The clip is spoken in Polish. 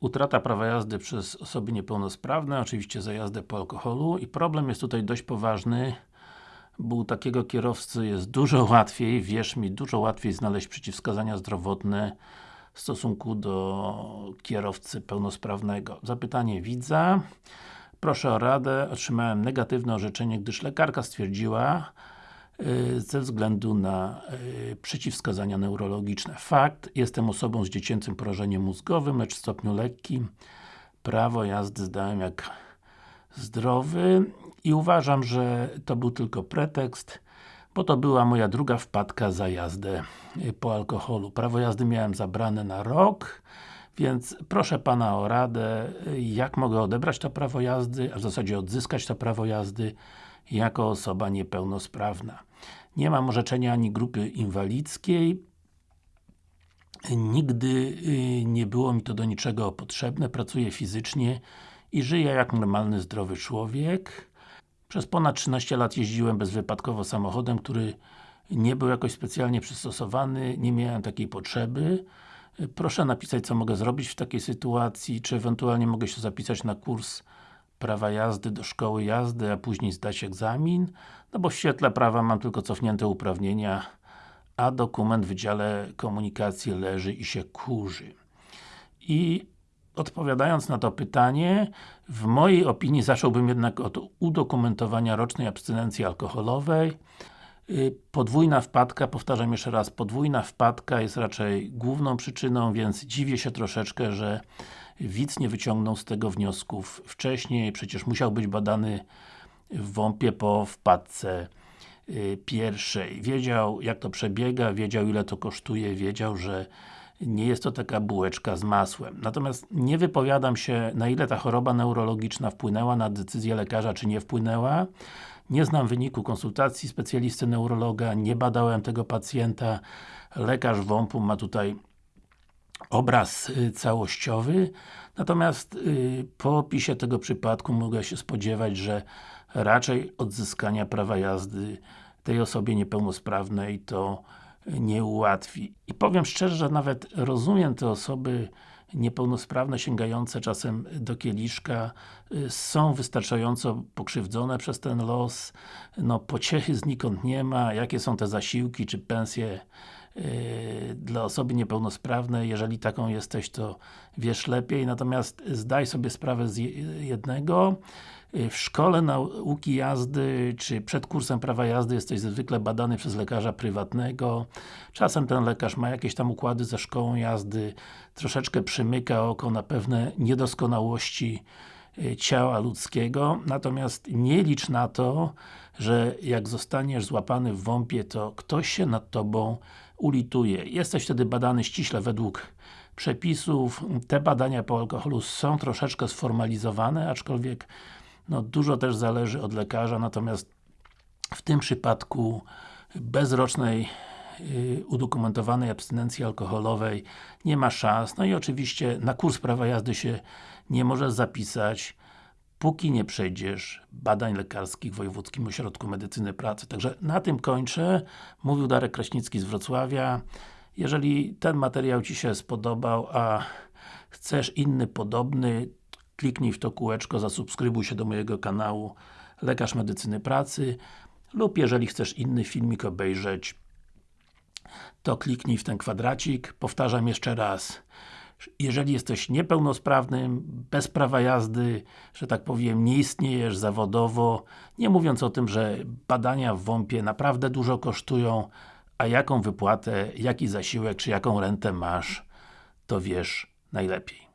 Utrata prawa jazdy przez osoby niepełnosprawne, oczywiście za jazdę po alkoholu i problem jest tutaj dość poważny bo u takiego kierowcy jest dużo łatwiej, wierz mi, dużo łatwiej znaleźć przeciwwskazania zdrowotne w stosunku do kierowcy pełnosprawnego. Zapytanie widza. Proszę o radę. Otrzymałem negatywne orzeczenie, gdyż lekarka stwierdziła ze względu na yy, przeciwwskazania neurologiczne. Fakt, jestem osobą z dziecięcym porażeniem mózgowym, lecz w stopniu lekkim. Prawo jazdy zdałem jak zdrowy i uważam, że to był tylko pretekst, bo to była moja druga wpadka za jazdę y, po alkoholu. Prawo jazdy miałem zabrane na rok, więc proszę Pana o radę, y, jak mogę odebrać to prawo jazdy, a w zasadzie odzyskać to prawo jazdy jako osoba niepełnosprawna. Nie mam orzeczenia ani grupy inwalidzkiej, Nigdy y, nie było mi to do niczego potrzebne, pracuję fizycznie i żyję jak normalny, zdrowy człowiek. Przez ponad 13 lat jeździłem bezwypadkowo samochodem, który nie był jakoś specjalnie przystosowany, nie miałem takiej potrzeby. Proszę napisać, co mogę zrobić w takiej sytuacji, czy ewentualnie mogę się zapisać na kurs prawa jazdy do szkoły jazdy, a później zdać egzamin, no bo w świetle prawa mam tylko cofnięte uprawnienia, a dokument w Wydziale Komunikacji leży i się kurzy. I odpowiadając na to pytanie, w mojej opinii zacząłbym jednak od udokumentowania rocznej abstynencji alkoholowej. Y, podwójna wpadka, powtarzam jeszcze raz, podwójna wpadka jest raczej główną przyczyną, więc dziwię się troszeczkę, że widz nie wyciągnął z tego wniosków wcześniej, przecież musiał być badany w WOMP-ie po wpadce y, pierwszej. Wiedział jak to przebiega, wiedział ile to kosztuje, wiedział, że nie jest to taka bułeczka z masłem. Natomiast nie wypowiadam się, na ile ta choroba neurologiczna wpłynęła na decyzję lekarza, czy nie wpłynęła. Nie znam wyniku konsultacji specjalisty neurologa, nie badałem tego pacjenta. Lekarz WOMP-u ma tutaj obraz y, całościowy. Natomiast y, po opisie tego przypadku mogę się spodziewać, że raczej odzyskania prawa jazdy tej osobie niepełnosprawnej to nie ułatwi. I powiem szczerze, że nawet rozumiem te osoby niepełnosprawne, sięgające czasem do kieliszka, y, są wystarczająco pokrzywdzone przez ten los, no pociechy znikąd nie ma, jakie są te zasiłki, czy pensje dla osoby niepełnosprawnej, jeżeli taką jesteś, to wiesz lepiej, natomiast zdaj sobie sprawę z jednego, w szkole nauki jazdy, czy przed kursem prawa jazdy jesteś zwykle badany przez lekarza prywatnego. Czasem ten lekarz ma jakieś tam układy ze szkołą jazdy, troszeczkę przymyka oko na pewne niedoskonałości y, ciała ludzkiego, natomiast nie licz na to, że jak zostaniesz złapany w WOMP-ie, to ktoś się nad Tobą ulituje. Jesteś wtedy badany ściśle według przepisów. Te badania po alkoholu są troszeczkę sformalizowane, aczkolwiek no, dużo też zależy od lekarza, natomiast w tym przypadku bezrocznej yy, udokumentowanej abstynencji alkoholowej nie ma szans. No i oczywiście na kurs prawa jazdy się nie możesz zapisać, póki nie przejdziesz badań lekarskich w Wojewódzkim Ośrodku Medycyny Pracy. Także na tym kończę. Mówił Darek Kraśnicki z Wrocławia. Jeżeli ten materiał Ci się spodobał, a chcesz inny podobny, kliknij w to kółeczko, zasubskrybuj się do mojego kanału Lekarz Medycyny Pracy lub jeżeli chcesz inny filmik obejrzeć to kliknij w ten kwadracik. Powtarzam jeszcze raz jeżeli jesteś niepełnosprawnym, bez prawa jazdy, że tak powiem, nie istniejesz zawodowo, nie mówiąc o tym, że badania w WOMP-ie naprawdę dużo kosztują, a jaką wypłatę, jaki zasiłek, czy jaką rentę masz, to wiesz najlepiej.